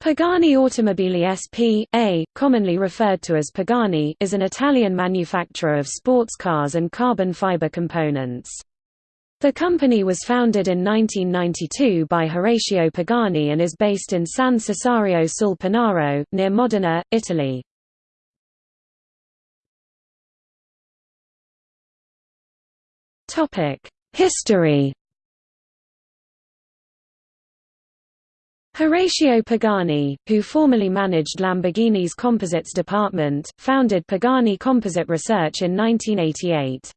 Pagani Automobili SP.A., commonly referred to as Pagani is an Italian manufacturer of sports cars and carbon fiber components. The company was founded in 1992 by Horacio Pagani and is based in San Cesario sul Panaro, near Modena, Italy. History Horacio Pagani, who formerly managed Lamborghini's composites department, founded Pagani Composite Research in 1988.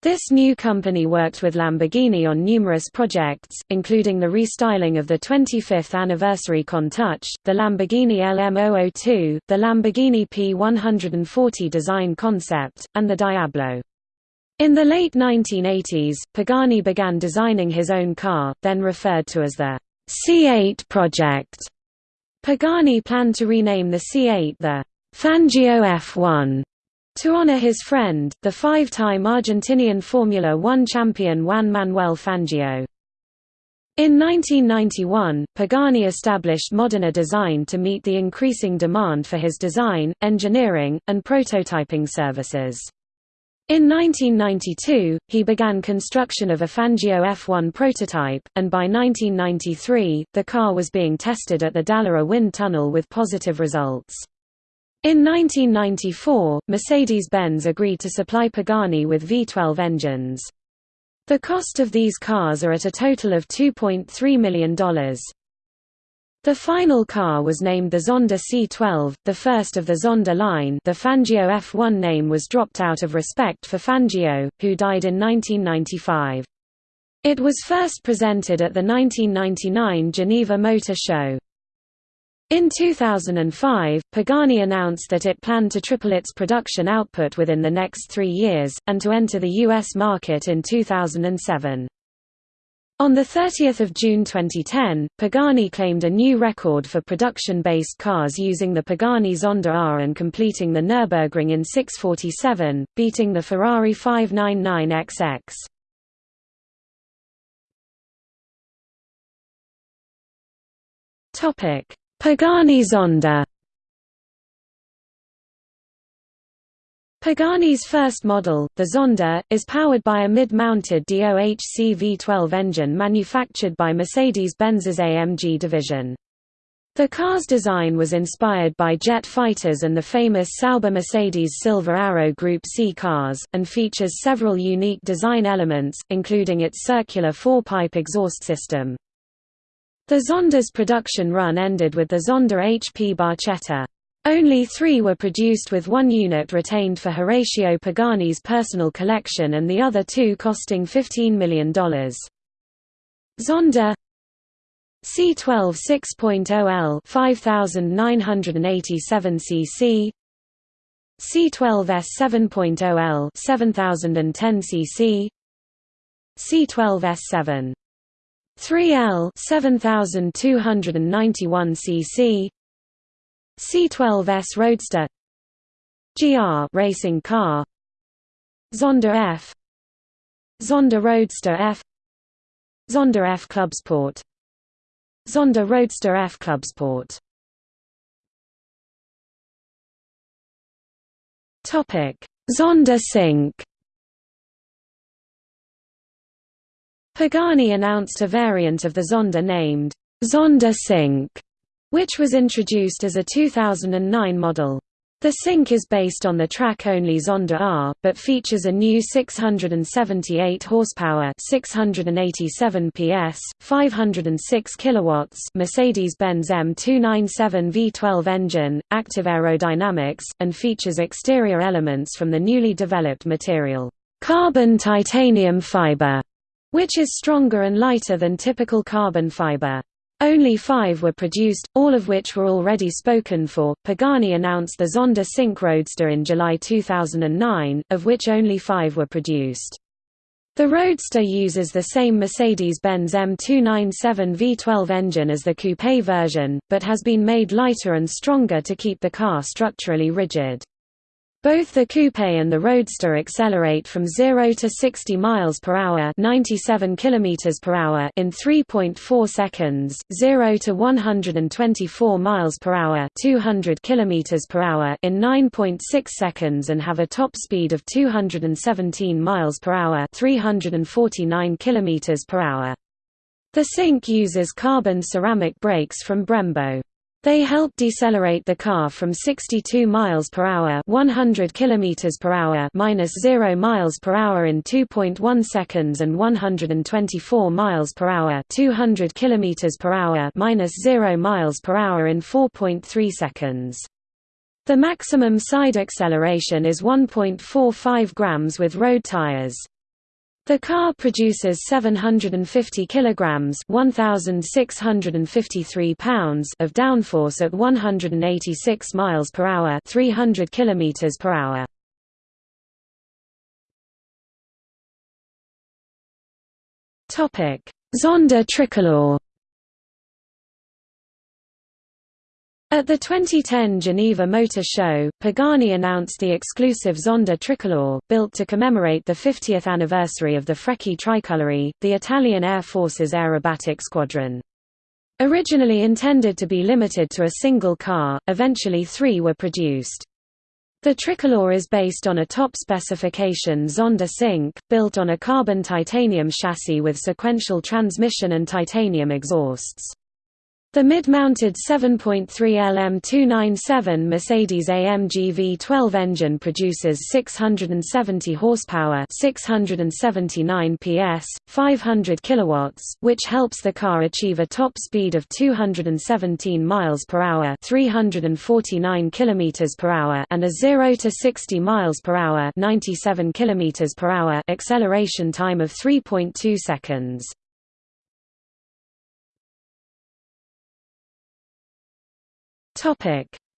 This new company worked with Lamborghini on numerous projects, including the restyling of the 25th anniversary Countach, the Lamborghini LM002, the Lamborghini P140 design concept, and the Diablo. In the late 1980s, Pagani began designing his own car, then referred to as the C8 project. Pagani planned to rename the C8 the Fangio F1 to honor his friend, the five-time Argentinian Formula One champion Juan Manuel Fangio. In 1991, Pagani established Modena Design to meet the increasing demand for his design, engineering, and prototyping services. In 1992, he began construction of a Fangio F1 prototype, and by 1993, the car was being tested at the Dallara wind tunnel with positive results. In 1994, Mercedes-Benz agreed to supply Pagani with V12 engines. The cost of these cars are at a total of $2.3 million. The final car was named the Zonda C12, the first of the Zonda line the Fangio F1 name was dropped out of respect for Fangio, who died in 1995. It was first presented at the 1999 Geneva Motor Show. In 2005, Pagani announced that it planned to triple its production output within the next three years, and to enter the U.S. market in 2007. On 30 June 2010, Pagani claimed a new record for production-based cars using the Pagani Zonda R and completing the Nürburgring in 647, beating the Ferrari 599XX. Pagani Zonda Pagani's first model, the Zonda, is powered by a mid-mounted DOHC V12 engine manufactured by Mercedes-Benz's AMG division. The car's design was inspired by jet fighters and the famous Sauber Mercedes Silver Arrow Group C cars, and features several unique design elements, including its circular four-pipe exhaust system. The Zonda's production run ended with the Zonda HP Barchetta. Only three were produced with one unit retained for Horacio Pagani's personal collection and the other two costing $15 million. Zonda C12 6.0L 5987 cc C12S 7.0L 7010 cc C12S7 3L 7291 cc C12S Roadster GR racing car Zonda F Zonda Roadster F Zonda F Clubsport Zonda Roadster F Clubsport Topic Zonda Cinque. Pagani announced a variant of the Zonda named Zonda Cinque which was introduced as a 2009 model. The Cinque is based on the track-only Zonda R, but features a new 678 horsepower, 687 PS, 506 kilowatts Mercedes-Benz M297 V12 engine, active aerodynamics, and features exterior elements from the newly developed material, carbon titanium fiber, which is stronger and lighter than typical carbon fiber. Only five were produced, all of which were already spoken for. Pagani announced the Zonda Cinque Roadster in July 2009, of which only five were produced. The Roadster uses the same Mercedes-Benz M297 V12 engine as the coupe version, but has been made lighter and stronger to keep the car structurally rigid. Both the coupe and the roadster accelerate from 0 to 60 miles per hour, 97 kilometers per hour in 3.4 seconds, 0 to 124 miles per hour, 200 kilometers per hour in 9.6 seconds and have a top speed of 217 miles per hour, 349 kilometers per hour. The Cinque uses carbon ceramic brakes from Brembo. They help decelerate the car from 62 miles per hour, 100 kilometers per hour, minus 0 miles per hour in 2.1 seconds and 124 miles per hour, 200 kilometers per hour, minus 0 miles per hour in 4.3 seconds. The maximum side acceleration is 1.45 grams with road tires. The car produces 750 kilograms (1653 pounds) of downforce at 186 miles per hour, 300 kilometers per hour. Topic: Zonda Tricolor At the 2010 Geneva Motor Show, Pagani announced the exclusive Zonda Tricolore, built to commemorate the 50th anniversary of the Frecce Tricolori, the Italian Air Force's aerobatic squadron. Originally intended to be limited to a single car, eventually three were produced. The Tricolore is based on a top specification Zonda Cinque, built on a carbon titanium chassis with sequential transmission and titanium exhausts. The mid-mounted 7.3 LM297 Mercedes-AMG V12 engine produces 670 horsepower, 679 PS, 500 kilowatts, which helps the car achieve a top speed of 217 miles per hour, 349 kilometers per hour, and a 0 to 60 miles per hour, 97 kilometers per hour acceleration time of 3.2 seconds.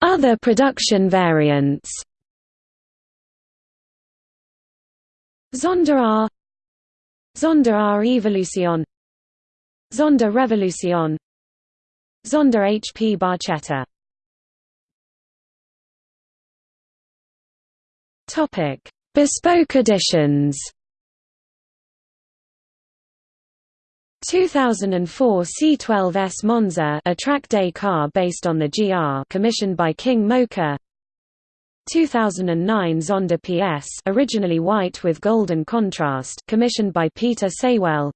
Other production variants. Zonda R. Zonda R Evolution. Zonda Revolution. Zonda HP Barchetta. Topic. Bespoke editions 2004 C12S Monza a track day car based on the GR commissioned by King Mocha. 2009 Zonda PS originally white with golden contrast commissioned by Peter Saywell.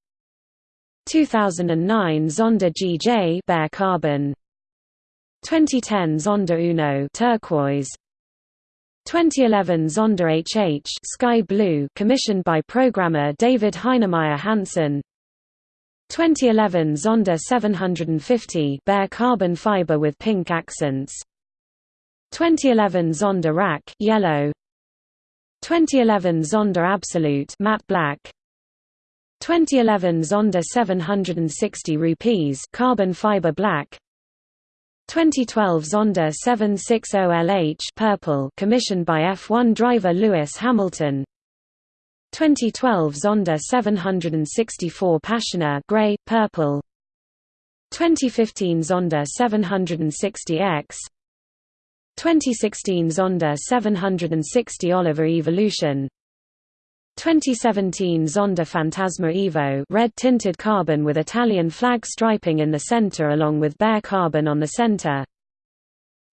2009 Zonda GJ bare carbon. 2010 Zonda Uno turquoise. 2011 Zonda HH sky blue commissioned by programmer David Heinemeier Hansson 2011 Zonda 750 bare carbon fiber with pink accents. 2011 Zonda Rack yellow. 2011 Zonda Absolute matte black. 2011 Zonda 760 rupees carbon fiber black. 2012 Zonda 760LH purple commissioned by F1 driver Lewis Hamilton 2012 Zonda 764 Passione gray, purple. 2015 Zonda 760X 2016 Zonda 760 Oliver Evolution. 2017 Zonda Fantasma Evo red tinted carbon with Italian flag striping in the center along with bare carbon on the center.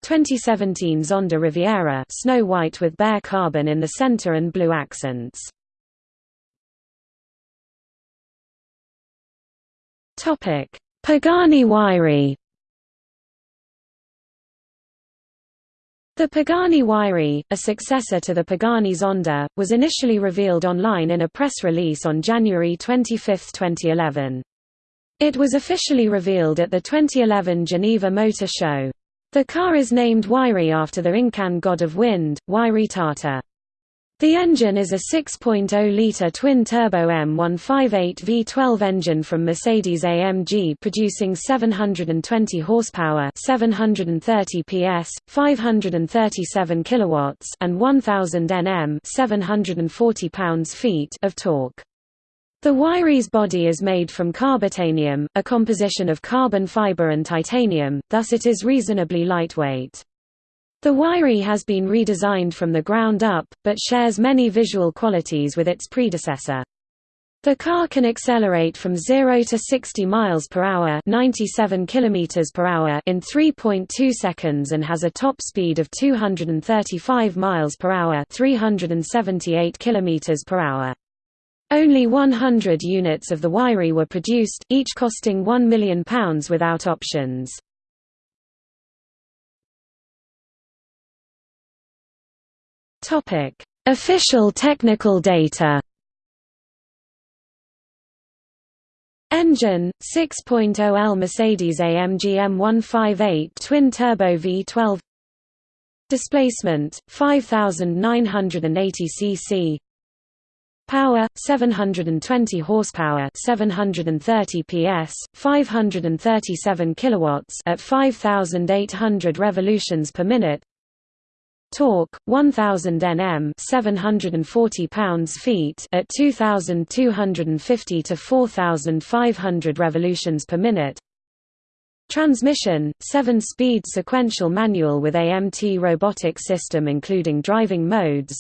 2017 Zonda Riviera snow white with bare carbon in the center and blue accents Topic: Pagani Huayra. The Pagani Huayra, a successor to the Pagani Zonda, was initially revealed online in a press release on January 25, 2011. It was officially revealed at the 2011 Geneva Motor Show. The car is named Huayra after the Incan god of wind, Huayra-tata. The engine is a 6.0-litre twin-turbo M158 V12 engine from Mercedes-AMG producing 720 horsepower 730 PS, 537 kilowatts and 1000 Nm 740 pounds-feet of torque. The Huayra's body is made from carbitanium, a composition of carbon fiber and titanium, thus it is reasonably lightweight. The Huayra has been redesigned from the ground up, but shares many visual qualities with its predecessor. The car can accelerate from 0 to 60 miles per hour, 97 kilometers per hour in 3.2 seconds and has a top speed of 235 miles per hour, 378 kilometers per hour. Only 100 units of the Huayra were produced, each costing £1 million without options. Topic: Official technical data. Engine 6.0L Mercedes AMG M158 twin turbo V12 Displacement 5980 cc Power 720 horsepower 730 PS 537 kilowatts at 5800 revolutions per minute Torque 1000 Nm 740 pounds-feet at 2250 to 4500 revolutions per minute. Transmission 7-speed sequential manual with AMT robotic system including driving modes.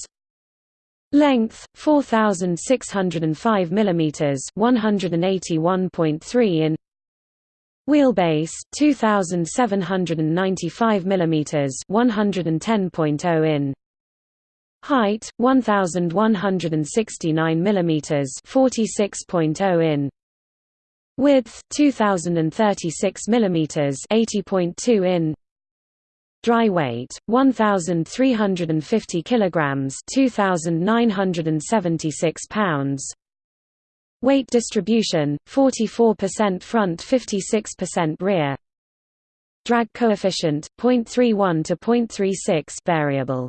Length 4605 mm 181.3 in Wheelbase 2795 mm 110.0 in. Height 1169 mm 46.0 in. Width 2036 mm 80.2 in. Dry weight 1350 kilograms 2976 pounds Weight distribution, 44% front 56% rear Drag coefficient, 0.31 to 0.36 variable.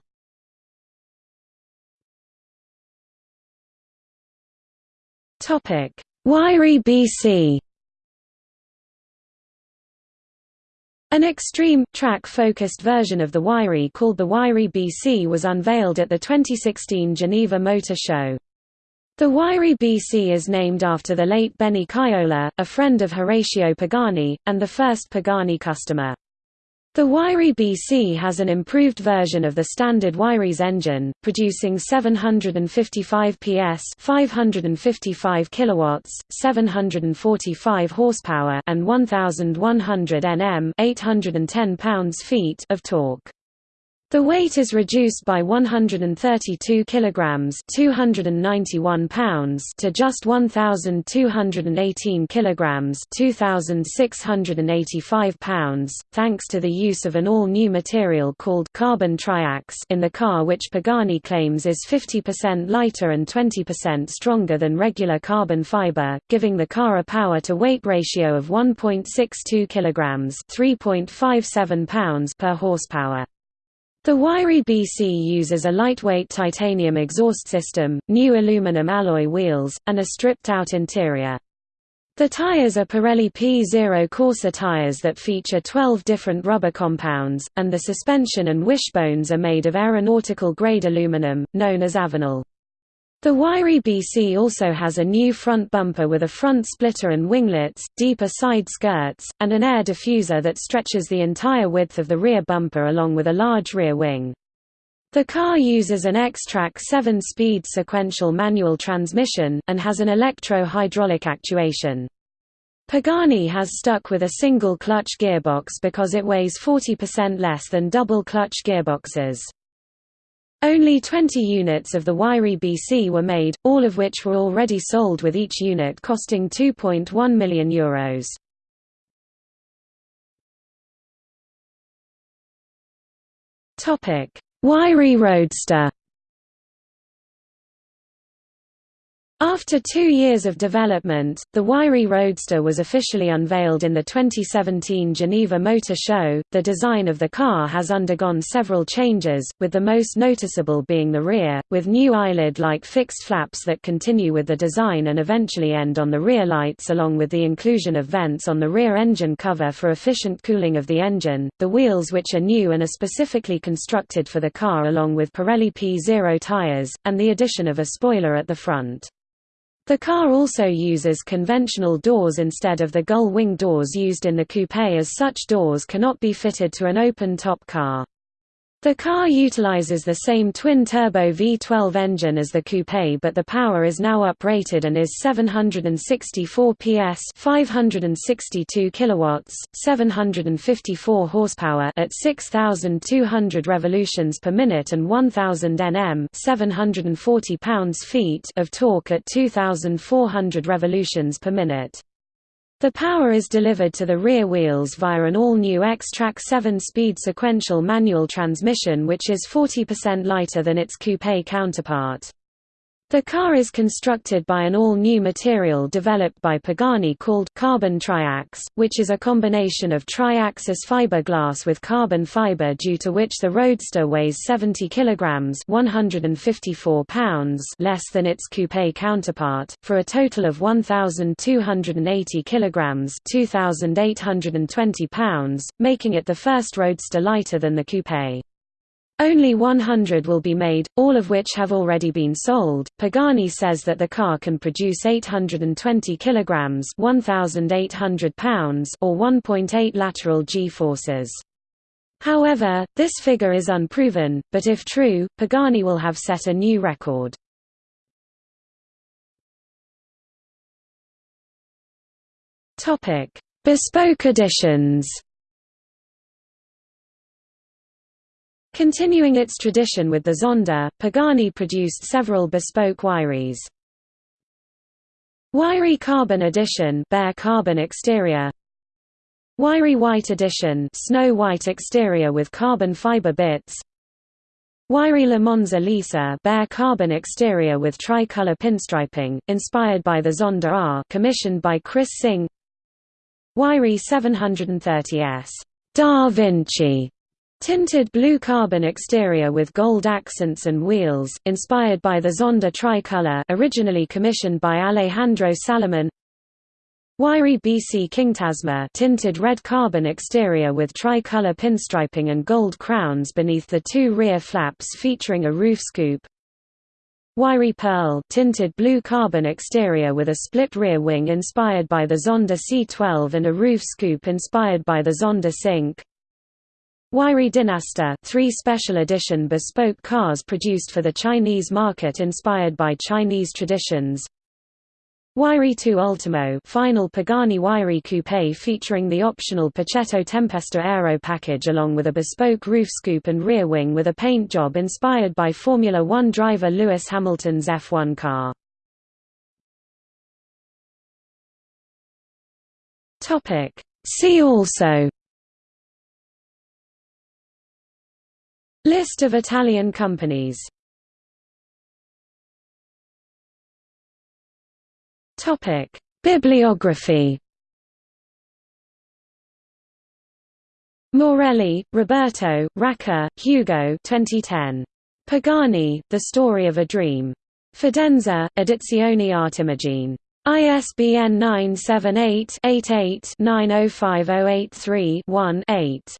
Huayra BC An extreme, track-focused version of the Huayra called the Huayra BC was unveiled at the 2016 Geneva Motor Show. The Huayra BC is named after the late Benny Caiola, a friend of Horacio Pagani, and the first Pagani customer. The Huayra BC has an improved version of the standard Huayra's engine, producing 755 PS 555 kilowatts, 745 horsepower and 1100 Nm 810 pounds-feet of torque. The weight is reduced by 132 kilograms, 291 pounds to just 1218 kilograms, 2685 pounds, thanks to the use of an all-new material called carbon triax in the car which Pagani claims is 50% lighter and 20% stronger than regular carbon fiber, giving the car a power-to-weight ratio of 1.62 kilograms, 3.57 pounds per horsepower. The Huayra BC uses a lightweight titanium exhaust system, new aluminum alloy wheels, and a stripped-out interior. The tires are Pirelli P0 Corsa tires that feature 12 different rubber compounds, and the suspension and wishbones are made of aeronautical-grade aluminum, known as Avional. The Huayra BC also has a new front bumper with a front splitter and winglets, deeper side skirts, and an air diffuser that stretches the entire width of the rear bumper along with a large rear wing. The car uses an Xtrac 7-speed sequential manual transmission, and has an electro-hydraulic actuation. Pagani has stuck with a single clutch gearbox because it weighs 40% less than double clutch gearboxes. Only 20 units of the Huayra BC were made, all of which were already sold with each unit costing €2.1 million. Euros. Huayra Roadster After two years of development, the Huayra Roadster was officially unveiled in the 2017 Geneva Motor Show. The design of the car has undergone several changes, with the most noticeable being the rear, with new eyelid like fixed flaps that continue with the design and eventually end on the rear lights, along with the inclusion of vents on the rear engine cover for efficient cooling of the engine, the wheels, which are new and are specifically constructed for the car, along with Pirelli P0 tires, and the addition of a spoiler at the front. The car also uses conventional doors instead of the gull-wing doors used in the coupe as such doors cannot be fitted to an open-top car. The car utilizes the same twin-turbo V12 engine as the coupe but the power is now uprated and is 764 PS 562 kilowatts, 754 horsepower at 6200 revolutions per minute and 1000 Nm 740 pounds-feet of torque at 2400 revolutions per minute. The power is delivered to the rear wheels via an all-new Xtrac 7-speed sequential manual transmission which is 40% lighter than its coupe counterpart. The car is constructed by an all-new material developed by Pagani called carbon triax, which is a combination of triaxis fiberglass with carbon fiber due to which the Roadster weighs 70 kilograms (154 pounds) less than its coupe counterpart, for a total of 1280 kilograms (2820 pounds), making it the first Roadster lighter than the coupe. Only 100 will be made, all of which have already been sold. Pagani says that the car can produce 820 kilograms, 1800 pounds or 1.8 lateral g-forces. However, this figure is unproven, but if true, Pagani will have set a new record. Topic: Bespoke editions. Continuing its tradition with the Zonda, Pagani produced several bespoke Huayras. Huayra Carbon Edition bare carbon exterior. Huayra White Edition snow white exterior with carbon fiber bits. Huayra Le Monza Lisa bare carbon exterior with tricolor pinstriping, inspired by the Zonda R commissioned by Chris Singh. Huayra 730S Da Vinci Tinted blue carbon exterior with gold accents and wheels, inspired by the Zonda tricolor originally commissioned by Alejandro Salomon Huayra BC Kingtasma tinted red carbon exterior with tricolor pinstriping and gold crowns beneath the two rear flaps featuring a roof scoop. Huayra Pearl tinted blue carbon exterior with a split rear wing inspired by the Zonda C12 and a roof scoop inspired by the Zonda Cinque Huayra Dinastia three special edition bespoke cars produced for the Chinese market inspired by Chinese traditions Huayra 2 Ultimo final Pagani Huayra Coupe featuring the optional Pacchetto Tempesta Aero package along with a bespoke roof scoop and rear wing with a paint job inspired by Formula One driver Lewis Hamilton's F1 car. See also List of Italian companies Topic: Bibliography. Morelli, Roberto, Racca, Hugo 2010. Pagani, The Story of a Dream. Fidenza, Edizioni Artimagine. ISBN 978 88 905083 1 8.